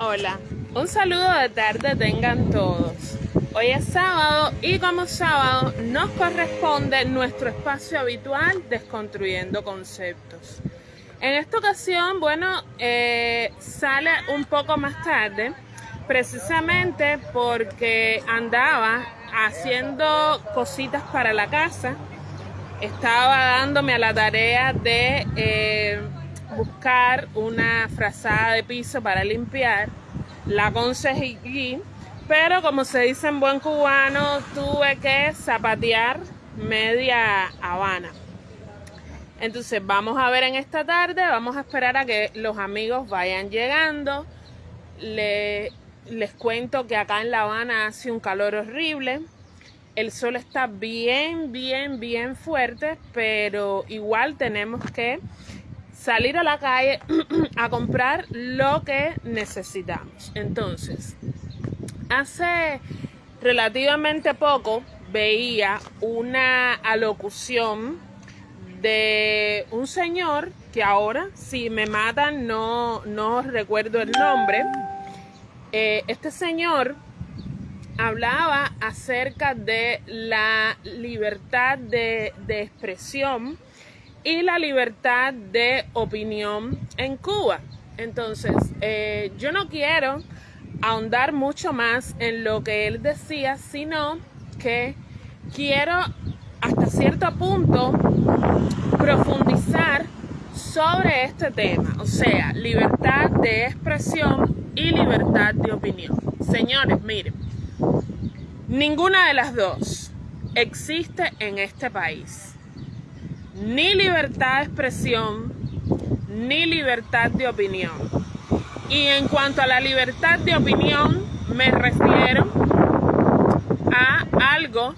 Hola, un saludo de tarde tengan todos. Hoy es sábado y como sábado nos corresponde nuestro espacio habitual Desconstruyendo Conceptos. En esta ocasión, bueno, eh, sale un poco más tarde, precisamente porque andaba haciendo cositas para la casa. Estaba dándome a la tarea de... Eh, buscar una frazada de piso para limpiar. La conseguí, pero como se dice en buen cubano, tuve que zapatear media Habana. Entonces vamos a ver en esta tarde, vamos a esperar a que los amigos vayan llegando. les cuento que acá en La Habana hace un calor horrible. El sol está bien, bien, bien fuerte, pero igual tenemos que salir a la calle a comprar lo que necesitamos. Entonces, hace relativamente poco veía una alocución de un señor que ahora, si me matan, no, no recuerdo el nombre. Eh, este señor hablaba acerca de la libertad de, de expresión y la libertad de opinión en Cuba. Entonces, eh, yo no quiero ahondar mucho más en lo que él decía, sino que quiero hasta cierto punto profundizar sobre este tema, o sea, libertad de expresión y libertad de opinión. Señores, miren, ninguna de las dos existe en este país ni libertad de expresión, ni libertad de opinión. Y en cuanto a la libertad de opinión, me refiero a algo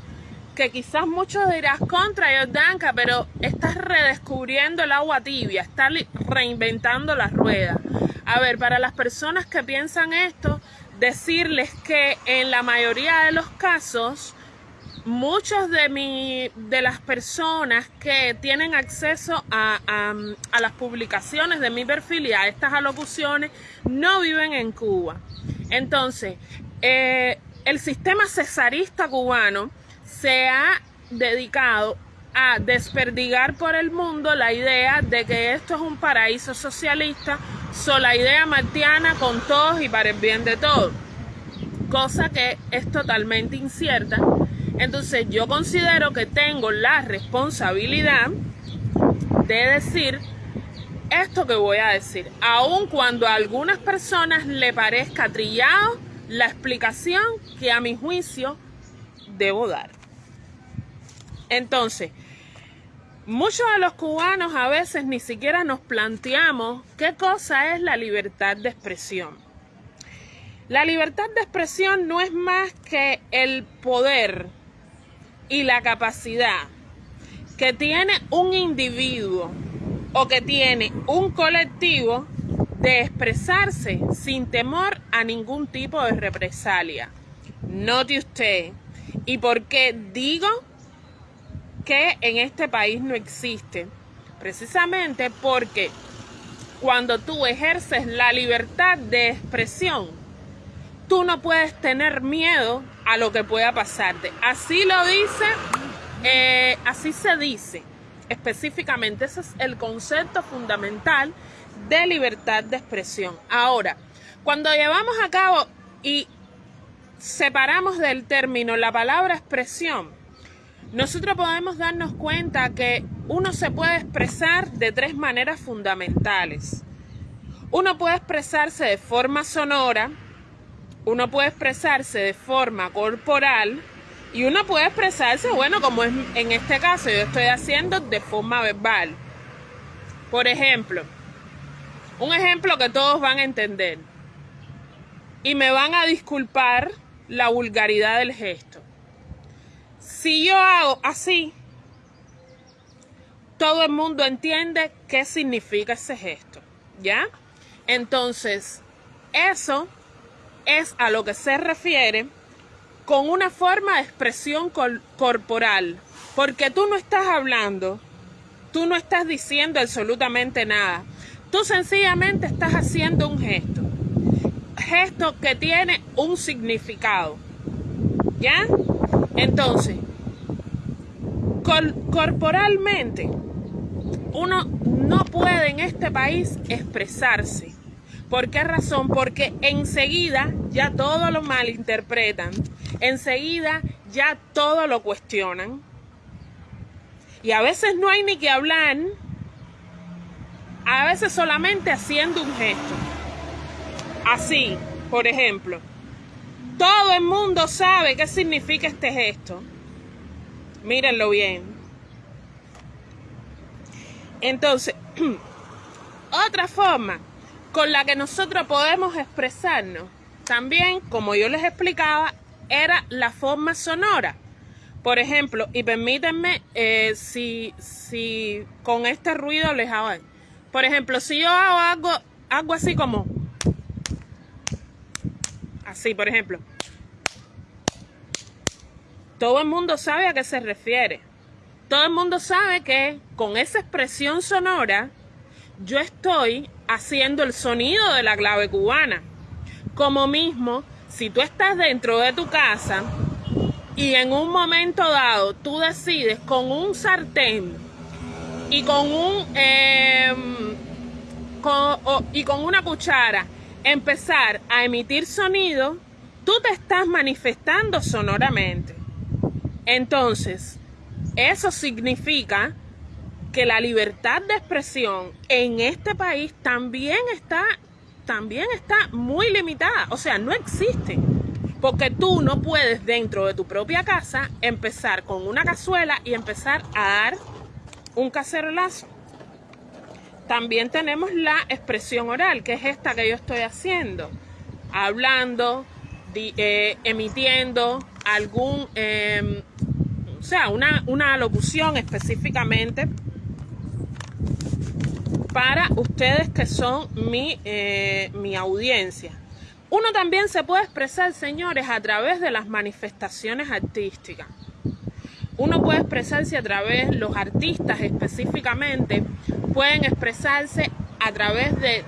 que quizás muchos dirás contra Jordanka, pero estás redescubriendo el agua tibia, estás reinventando la rueda. A ver, para las personas que piensan esto, decirles que en la mayoría de los casos, muchos de, de las personas que tienen acceso a, las publicaciones de mi perfil y a estas alocuciones no viven en Cuba. Entonces, eh, el sistema cesarista cubano se ha dedicado a desperdigar por el mundo la idea de que esto es un paraíso socialista, la idea martiana con todos y para el bien de todos, cosa que es totalmente incierta entonces yo considero que tengo la responsabilidad de decir esto que voy a decir, aun cuando a algunas personas le parezca trillado la explicación que a mi juicio debo dar. Entonces, muchos de los cubanos a veces ni siquiera nos planteamos qué cosa es la libertad de expresión. La libertad de expresión no es más que el poder y la capacidad que tiene un individuo o que tiene un colectivo de expresarse sin temor a ningún tipo de represalia. Note usted. ¿Y por qué digo que en este país no existe? Precisamente porque cuando tú ejerces la libertad de expresión, tú no puedes tener miedo a lo que pueda pasarte. Así lo dice, eh, así se dice específicamente. Ese es el concepto fundamental de libertad de expresión. Ahora, cuando llevamos a cabo y separamos del término la palabra expresión, nosotros podemos darnos cuenta que uno se puede expresar de tres maneras fundamentales. Uno puede expresarse de forma sonora, uno puede expresarse de forma corporal y uno puede expresarse, bueno, como es en este caso yo estoy haciendo de forma verbal. Por ejemplo, un ejemplo que todos van a entender y me van a disculpar la vulgaridad del gesto. Si yo hago así, todo el mundo entiende qué significa ese gesto, ¿ya? Entonces, eso es a lo que se refiere con una forma de expresión corporal, porque tú no estás hablando, tú no estás diciendo absolutamente nada, tú sencillamente estás haciendo un gesto. gesto que tiene un significado. ¿Ya? Entonces, corporalmente, uno no puede en este país expresarse. ¿Por qué razón? Porque enseguida ya todo lo malinterpretan. Enseguida ya todo lo cuestionan. Y a veces no hay ni que hablar. A veces solamente haciendo un gesto. Así, por ejemplo. Todo el mundo sabe qué significa este gesto. Mírenlo bien. Entonces, otra forma con la que nosotros podemos expresarnos, también, como yo les explicaba, era la forma sonora. Por ejemplo, y permítanme eh, si, si con este ruido les hago. Por ejemplo, si yo hago algo, algo así como. Así, por ejemplo. Todo el mundo sabe a qué se refiere. Todo el mundo sabe que con esa expresión sonora yo estoy haciendo el sonido de la clave cubana. Como mismo, si tú estás dentro de tu casa y en un momento dado tú decides con un sartén y con un em, y con una cuchara empezar a emitir sonido, tú te estás manifestando sonoramente. Entonces, eso significa que la libertad de expresión en este país también está, también está muy limitada. O sea, no existe. Porque tú no puedes dentro de tu propia casa empezar con una cazuela y empezar a dar un cacerolazo. También tenemos la expresión oral, que es esta que yo estoy haciendo. Hablando, eh, emitiendo algún, em, o sea, una, una locución específicamente para ustedes que son mi, eh, mi audiencia. Uno también se puede expresar, señores, a través de las manifestaciones artísticas. Uno puede expresarse a través, los artistas específicamente, pueden expresarse a través de,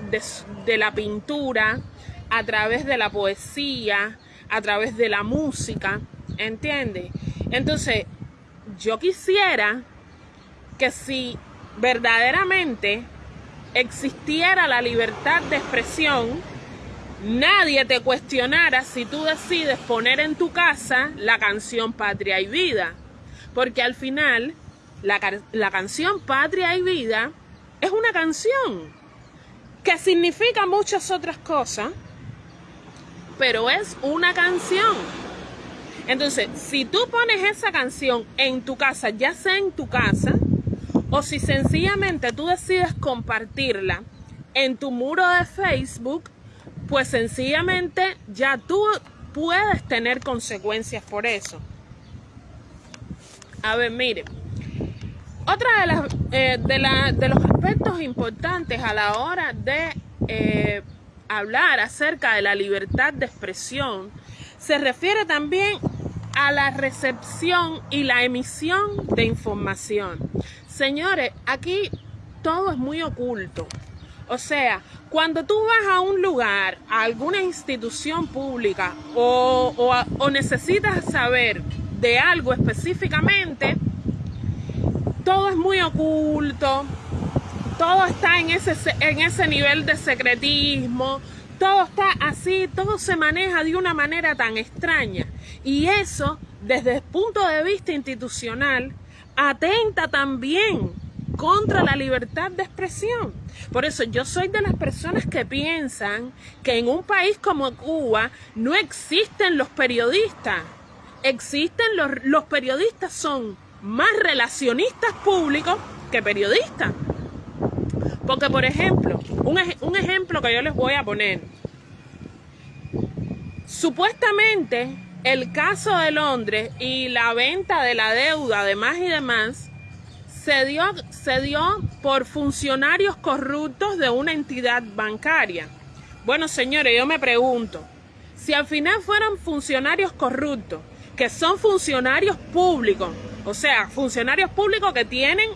de la pintura, a través de la poesía, a través de la música, ¿entiende? Entonces, yo quisiera que si verdaderamente existiera la libertad de expresión, nadie te cuestionara si tú decides poner en tu casa la canción Patria y Vida. Porque al final, la, canción Patria y Vida es una canción que significa muchas otras cosas, pero es una canción. Entonces, si tú pones esa canción en tu casa, ya sea en tu casa, o si sencillamente tú decides compartirla en tu muro de Facebook, pues sencillamente ya tú puedes tener consecuencias por eso. A ver, mire, otra de, las, eh, de, los aspectos importantes a la hora de eh, hablar acerca de la libertad de expresión se refiere también a la recepción y la emisión de información. Señores, aquí todo es muy oculto. O sea, cuando tú vas a un lugar, a alguna institución pública o, necesitas saber de algo específicamente, todo es muy oculto, todo está en ese, en ese nivel de secretismo, todo está así, todo se maneja de una manera tan extraña. Y eso, desde el punto de vista institucional, atenta también contra la libertad de expresión. Por eso yo soy de las personas que piensan que en un país como Cuba no existen los periodistas. Existen los, los periodistas son más relacionistas públicos que periodistas. Porque, por ejemplo, un, un ejemplo que yo les voy a poner. Supuestamente el caso de Londres y la venta de la deuda, además y demás, se dio, se dio por funcionarios corruptos de una entidad bancaria. Bueno, señores, yo me pregunto, si al final fueran funcionarios corruptos, que son funcionarios públicos, o sea, funcionarios públicos que tienen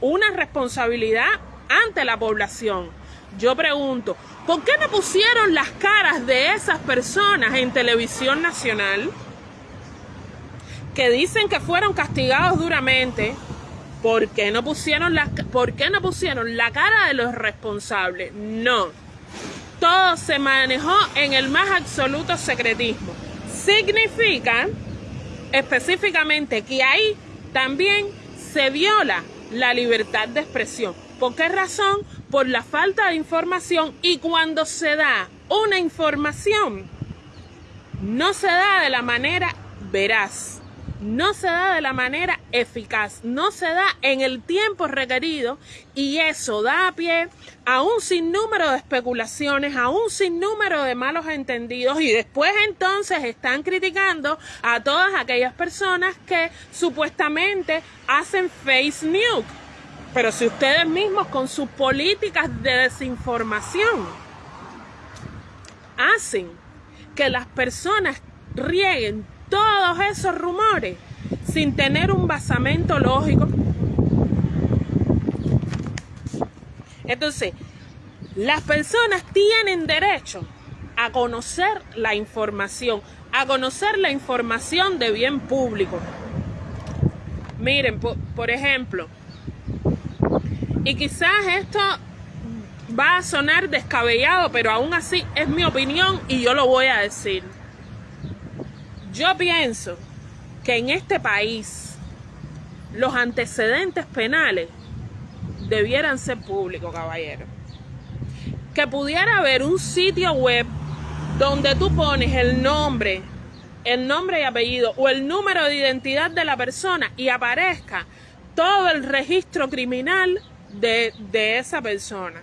una responsabilidad ante la población, yo pregunto, ¿por qué no pusieron las caras de esas personas en televisión nacional? Que dicen que fueron castigados duramente. ¿Por qué no pusieron la, por qué no pusieron la cara de los responsables? No. Todo se manejó en el más absoluto secretismo. Significa específicamente que ahí también se viola la libertad de expresión. ¿Por qué razón? Por la falta de información y cuando se da una información, no se da de la manera veraz, no se da de la manera eficaz, no se da en el tiempo requerido y eso da pie a un sinnúmero de especulaciones, a un sinnúmero de malos entendidos y después entonces están criticando a todas aquellas personas que supuestamente hacen face news pero si ustedes mismos con sus políticas de desinformación hacen que las personas rieguen todos esos rumores sin tener un basamento lógico, entonces las personas tienen derecho a conocer la información, a conocer la información de bien público. Miren, por, por ejemplo, y quizás esto va a sonar descabellado, pero aún así es mi opinión y yo lo voy a decir. Yo pienso que en este país los antecedentes penales debieran ser públicos, caballero. Que pudiera haber un sitio web donde tú pones el nombre, el nombre y apellido o el número de identidad de la persona y aparezca todo el registro criminal de, esa persona.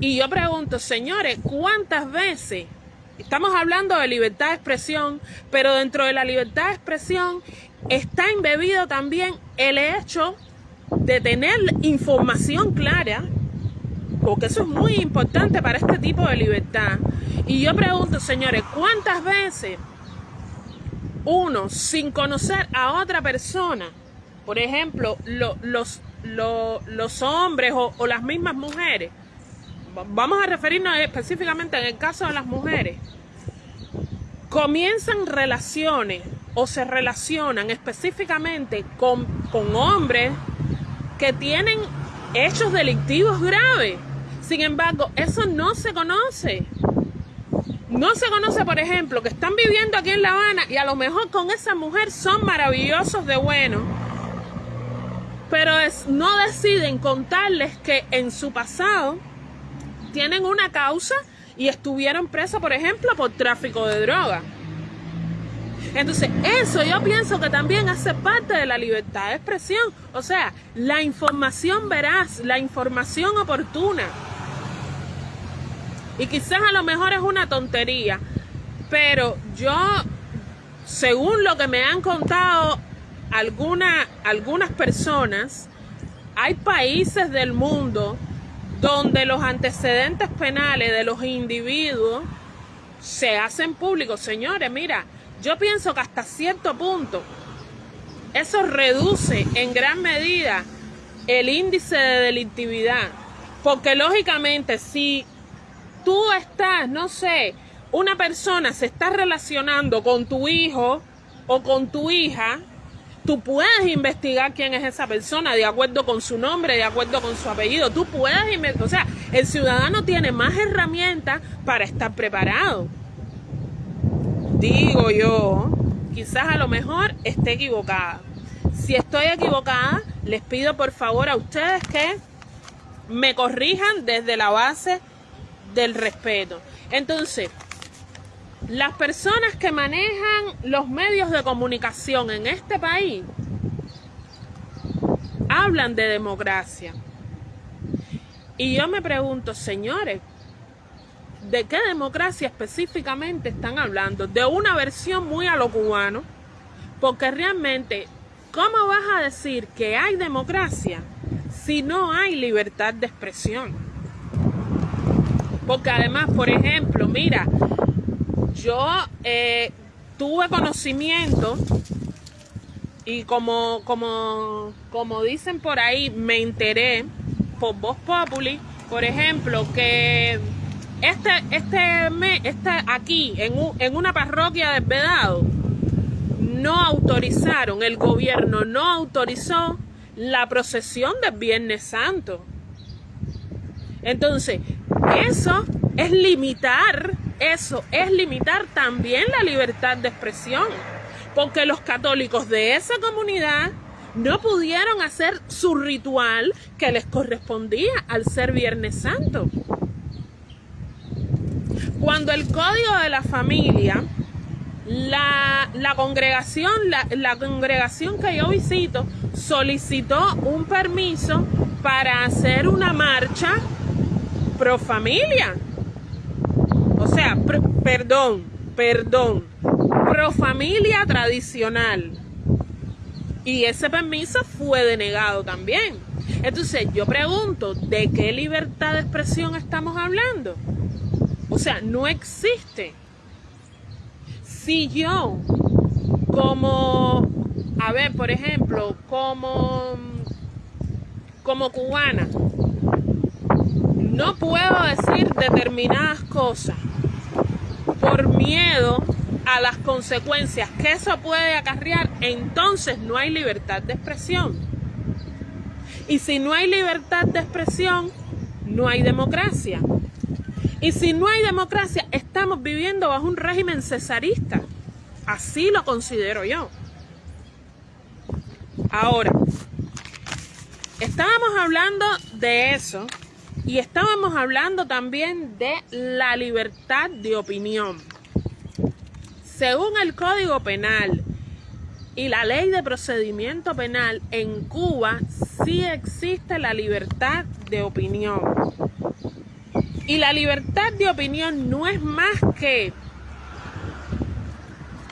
Y yo pregunto, señores, ¿cuántas veces Estamos hablando de libertad de expresión, pero dentro de la libertad de expresión está embebido también el hecho de tener información clara, porque eso es muy importante para este tipo de libertad. Y yo pregunto, señores, ¿cuántas veces uno, sin conocer a otra persona, por ejemplo, los los hombres o, las mismas mujeres, vamos a referirnos específicamente en el caso de las mujeres, comienzan relaciones o se relacionan específicamente con, con hombres que tienen hechos delictivos graves. Sin embargo, eso no se conoce. No se conoce, por ejemplo, que están viviendo aquí en La Habana y a lo mejor con esa mujer son maravillosos de bueno pero no deciden contarles que en su pasado tienen una causa y estuvieron presos, por ejemplo, por tráfico de droga. Entonces, eso yo pienso que también hace parte de la libertad de expresión. O sea, la información veraz, la información oportuna. Y quizás a lo mejor es una tontería, pero yo, según lo que me han contado alguna, algunas personas, hay países del mundo donde los antecedentes penales de los individuos se hacen públicos. Señores, mira, yo pienso que hasta cierto punto eso reduce en gran medida el índice de delictividad. Porque lógicamente si tú estás, no sé, una persona se está relacionando con tu hijo o con tu hija, Tú puedes investigar quién es esa persona de acuerdo con su nombre, de acuerdo con su apellido. Tú puedes investigar. O sea, el ciudadano tiene más herramientas para estar preparado. Digo yo, quizás a lo mejor esté equivocada. Si estoy equivocada, les pido por favor a ustedes que me corrijan desde la base del respeto. Entonces, las personas que manejan los medios de comunicación en este país hablan de democracia. Y yo me pregunto, señores, ¿de qué democracia específicamente están hablando? De una versión muy a lo cubano, porque realmente, ¿cómo vas a decir que hay democracia si no hay libertad de expresión? Porque además, por ejemplo, mira, yo eh, tuve conocimiento y como, como, como dicen por ahí, me enteré por Voz Populi por ejemplo, que este, este, este aquí, en, en una parroquia de Vedado, no autorizaron, el gobierno no autorizó la procesión del Viernes Santo. Entonces, eso es limitar, eso es limitar también la libertad de expresión, porque los católicos de esa comunidad no pudieron hacer su ritual que les correspondía al ser Viernes Santo. Cuando el código de la familia, la, congregación, la, la congregación que yo visito, solicitó un permiso para hacer una marcha pro familia. Sea, perdón, perdón, pro familia tradicional. Y ese permiso fue denegado también. Entonces yo pregunto, ¿de qué libertad de expresión estamos hablando? O sea, no existe. Si yo, como, a ver, por ejemplo, como, como cubana, no puedo decir determinadas cosas por miedo a las consecuencias que eso puede acarrear, entonces no hay libertad de expresión. Y si no hay libertad de expresión, no hay democracia. Y si no hay democracia, estamos viviendo bajo un régimen cesarista. Así lo considero yo. Ahora, estábamos hablando de eso y estábamos hablando también de la libertad de opinión. Según el Código Penal y la Ley de Procedimiento Penal, en Cuba sí existe la libertad de opinión. Y la libertad de opinión no es más que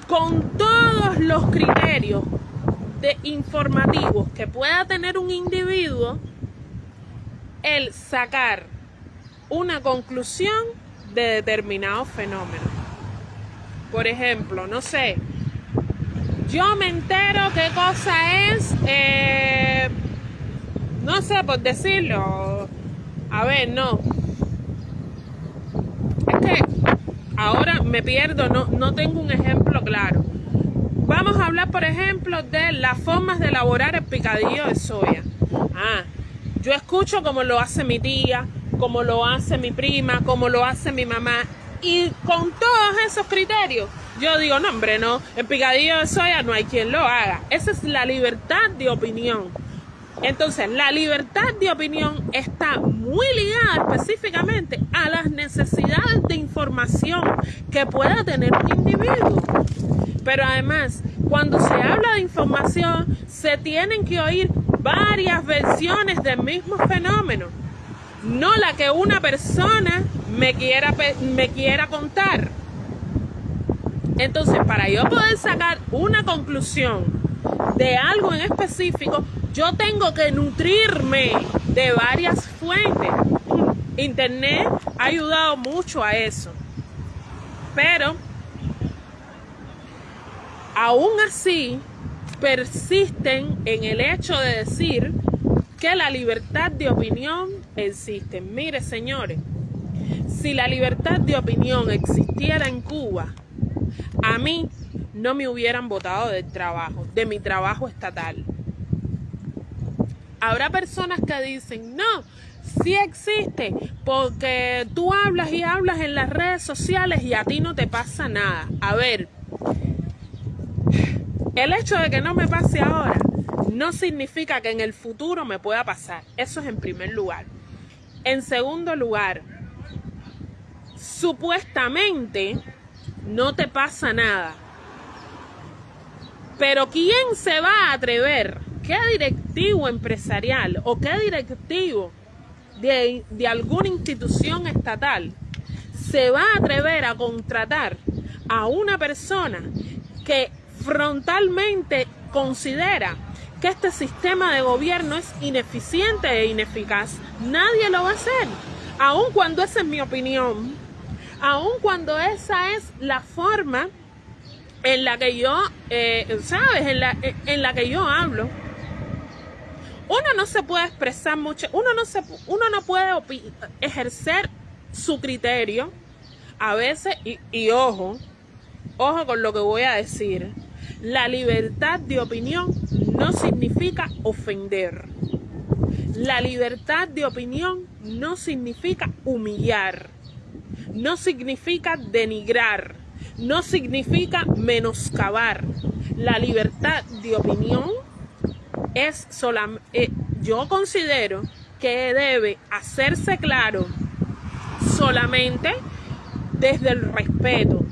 con todos los criterios de informativos que pueda tener un individuo, el sacar una conclusión de determinado fenómeno. Por ejemplo, no sé, yo me entero qué cosa es, eh, no sé por decirlo, a ver, no. Es que ahora me pierdo, no, no tengo un ejemplo claro. Vamos a hablar, por ejemplo, de las formas de elaborar el picadillo de soya. Ah, yo escucho como lo hace mi tía, como lo hace mi prima, como lo hace mi mamá. Y con todos esos criterios, yo digo, no, hombre, no, el picadillo de soya no hay quien lo haga. Esa es la libertad de opinión. Entonces, la libertad de opinión está muy ligada específicamente a las necesidades de información que pueda tener un individuo. Pero además, cuando se habla de información, se tienen que oír varias versiones del mismo fenómeno, no la que una persona me quiera, me quiera contar. Entonces, para yo poder sacar una conclusión de algo en específico, yo tengo que nutrirme de varias fuentes. Internet ha ayudado mucho a eso. Pero, aún así, persisten en el hecho de decir que la libertad de opinión existe. Mire, señores, si la libertad de opinión existiera en Cuba, a mí no me hubieran votado del trabajo, de mi trabajo estatal. Habrá personas que dicen, no, sí existe, porque tú hablas y hablas en las redes sociales y a ti no te pasa nada. A ver, el hecho de que no me pase ahora no significa que en el futuro me pueda pasar. Eso es en primer lugar. En segundo lugar, supuestamente no te pasa nada. Pero ¿quién se va a atrever? ¿Qué directivo empresarial o qué directivo de, de alguna institución estatal se va a atrever a contratar a una persona que frontalmente considera que este sistema de gobierno es ineficiente e ineficaz. Nadie lo va a hacer, aun cuando esa es mi opinión, aun cuando esa es la forma en la que yo, eh, ¿sabes? En la, en la que yo hablo. uno no se puede expresar mucho, uno no, se, uno no puede ejercer su criterio a veces, y, y ojo, ojo con lo que voy a decir, la libertad de opinión no significa ofender. La libertad de opinión no significa humillar, no significa denigrar, no significa menoscabar. La libertad de opinión es solamente, eh, yo considero que debe hacerse claro solamente desde el respeto,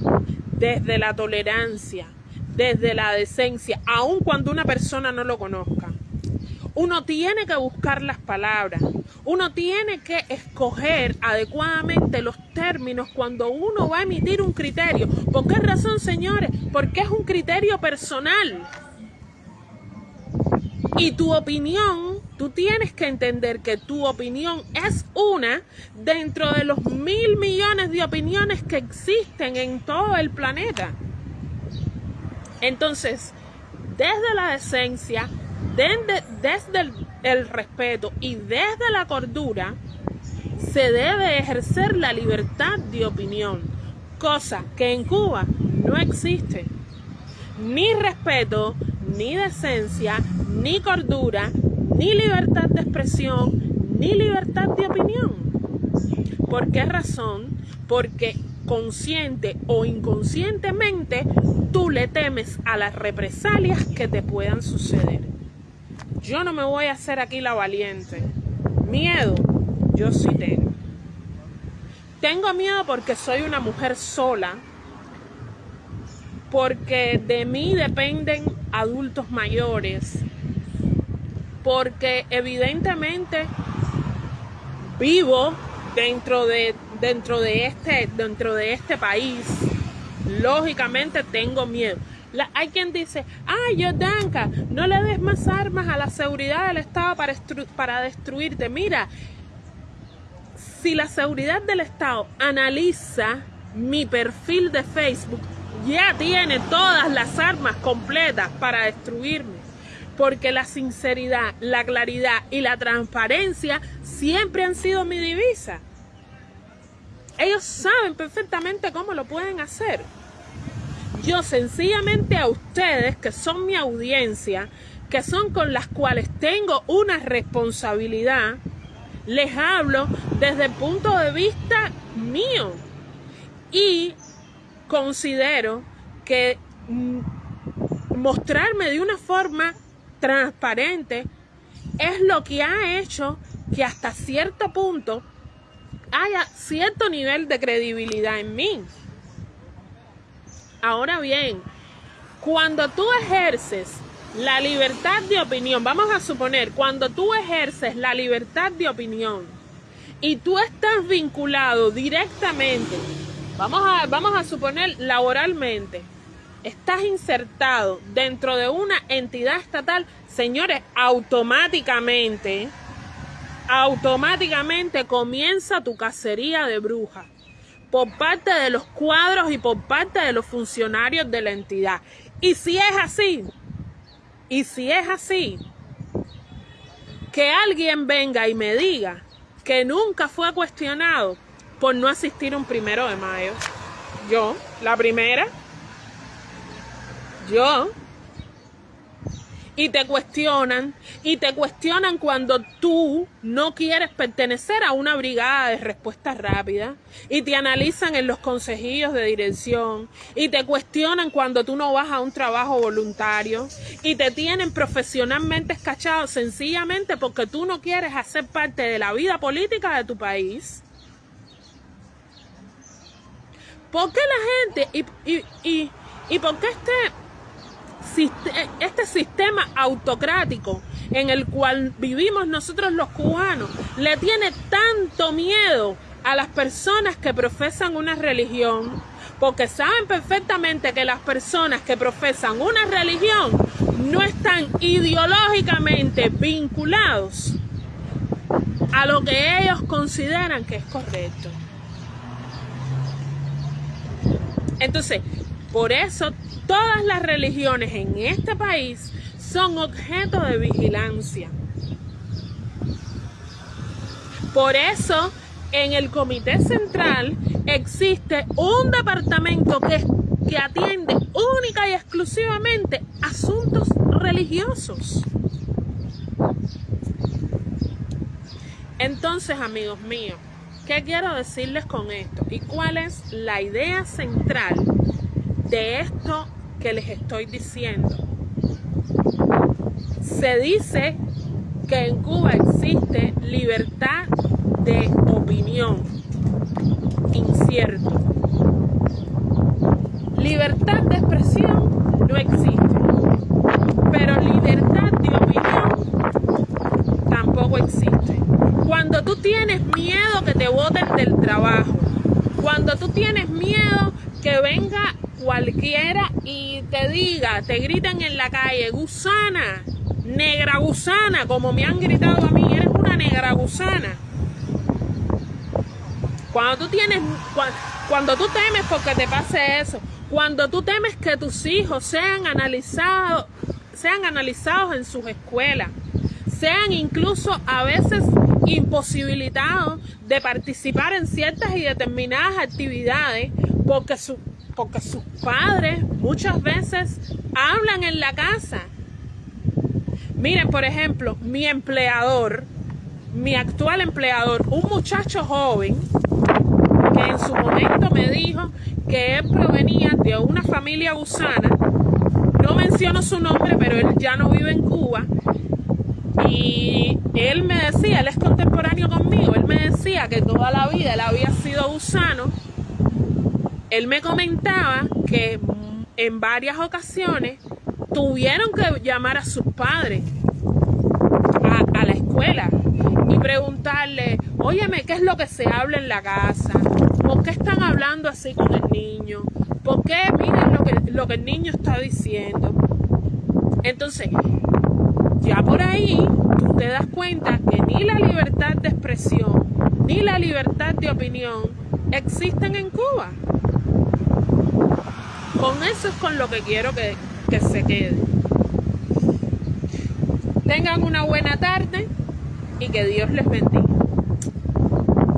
desde la tolerancia, desde la decencia, aun cuando una persona no lo conozca. Uno tiene que buscar las palabras, uno tiene que escoger adecuadamente los términos cuando uno va a emitir un criterio. ¿Por qué razón, señores? Porque es un criterio personal. Y tu opinión, tú tienes que entender que tu opinión es una dentro de los mil millones de opiniones que existen en todo el planeta. Entonces, desde la decencia, desde, el, respeto y desde la cordura, se debe ejercer la libertad de opinión, cosa que en Cuba no existe. Ni respeto, ni decencia, ni cordura, ni libertad de expresión, ni libertad de opinión. ¿Por qué razón? Porque consciente o inconscientemente tú le temes a las represalias que te puedan suceder. Yo no me voy a hacer aquí la valiente. Miedo, yo sí tengo. Tengo miedo porque soy una mujer sola, porque de mí dependen adultos mayores, porque evidentemente vivo dentro de dentro de este, dentro de este país, lógicamente tengo miedo. hay quien dice, ay, Yodanka, no le des más armas a la seguridad del Estado para, para destruirte. Mira, si la seguridad del Estado analiza mi perfil de Facebook, ya tiene todas las armas completas para destruirme. Porque la sinceridad, la claridad y la transparencia siempre han sido mi divisa. Ellos saben perfectamente cómo lo pueden hacer. Yo sencillamente a ustedes, que son mi audiencia, que son con las cuales tengo una responsabilidad, les hablo desde el punto de vista mío. Y considero que mm, mostrarme de una forma transparente es lo que ha hecho que hasta cierto punto haya cierto nivel de credibilidad en mí. Ahora bien, cuando tú ejerces la libertad de opinión, vamos a suponer, cuando tú ejerces la libertad de opinión y tú estás vinculado directamente, vamos a, vamos a suponer laboralmente, estás insertado dentro de una entidad estatal, señores, automáticamente automáticamente comienza tu cacería de brujas por parte de los cuadros y por parte de los funcionarios de la entidad. Y si es así, y si es así, que alguien venga y me diga que nunca fue cuestionado por no asistir un primero de mayo. Yo, la primera, yo, y te cuestionan y te cuestionan cuando tú no quieres pertenecer a una brigada de respuesta rápida y te analizan en los consejillos de dirección y te cuestionan cuando tú no vas a un trabajo voluntario y te tienen profesionalmente escachado sencillamente porque tú no quieres hacer parte de la vida política de tu país. ¿Por qué la gente y, y, y, y por qué este este sistema autocrático en el cual vivimos nosotros los cubanos le tiene tanto miedo a las personas que profesan una religión, porque saben perfectamente que las personas que profesan una religión no están ideológicamente vinculados a lo que ellos consideran que es correcto. Entonces, por eso Todas las religiones en este país son objeto de vigilancia. Por eso, en el Comité Central existe un departamento que, atiende única y exclusivamente asuntos religiosos. Entonces, amigos míos, ¿qué quiero decirles con esto? ¿Y cuál es la idea central de esto que les estoy diciendo? Se dice que en Cuba existe libertad de opinión. Incierto. Libertad de expresión no existe. Pero libertad de opinión tampoco existe. Cuando tú tienes miedo que te voten del trabajo, cuando tú tienes miedo que venga cualquiera y te diga, te griten en la calle, gusana, negra gusana, como me han gritado a mí, eres una negra gusana. Cuando tú tienes, cuando, tú temes porque te pase eso, cuando tú temes que tus hijos sean analizados, sean analizados en sus escuelas, sean incluso a veces imposibilitados de participar en ciertas y determinadas actividades porque, su, porque sus padres muchas veces hablan en la casa. Miren, por ejemplo, mi empleador, mi actual empleador, un muchacho joven que en su momento me dijo que él provenía de una familia gusana, no menciono su nombre, pero él ya no vive en Cuba, y él me decía, él es contemporáneo conmigo, él me decía que toda la vida él había sido gusano. Él me comentaba que en varias ocasiones tuvieron que llamar a sus padres a, la escuela y preguntarle, óyeme, ¿qué es lo que se habla en la casa? ¿Por qué están hablando así con el niño? ¿Por qué miren lo que, lo que el niño está diciendo? Entonces, ya por ahí tú te das cuenta que ni la libertad de expresión ni la libertad de opinión existen en Cuba. Con eso es con lo que quiero que, que se quede. Tengan una buena tarde y que Dios les bendiga.